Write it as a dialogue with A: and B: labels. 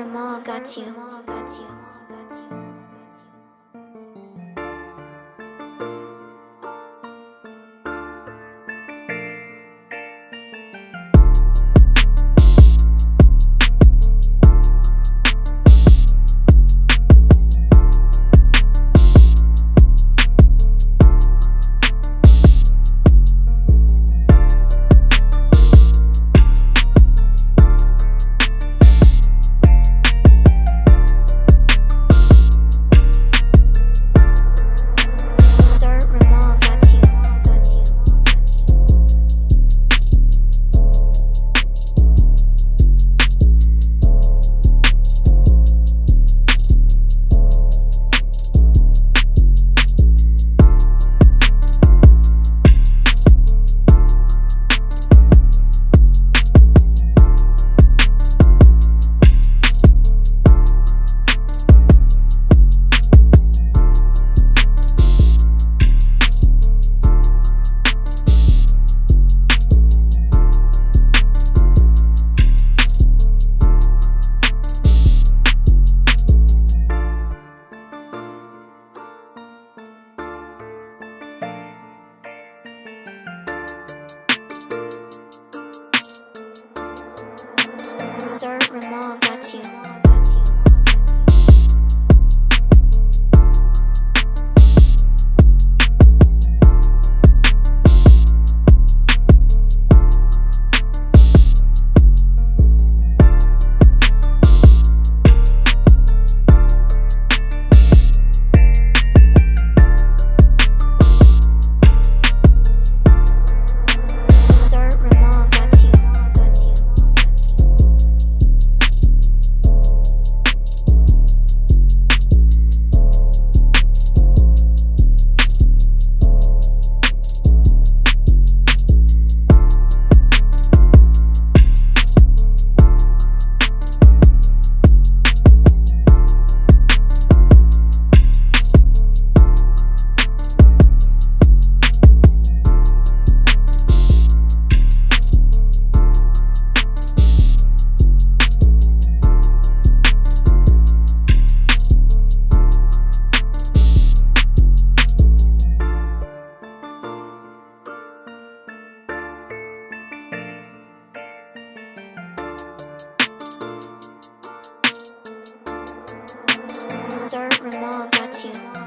A: Ramal got you. Sir Ramal Sir got you.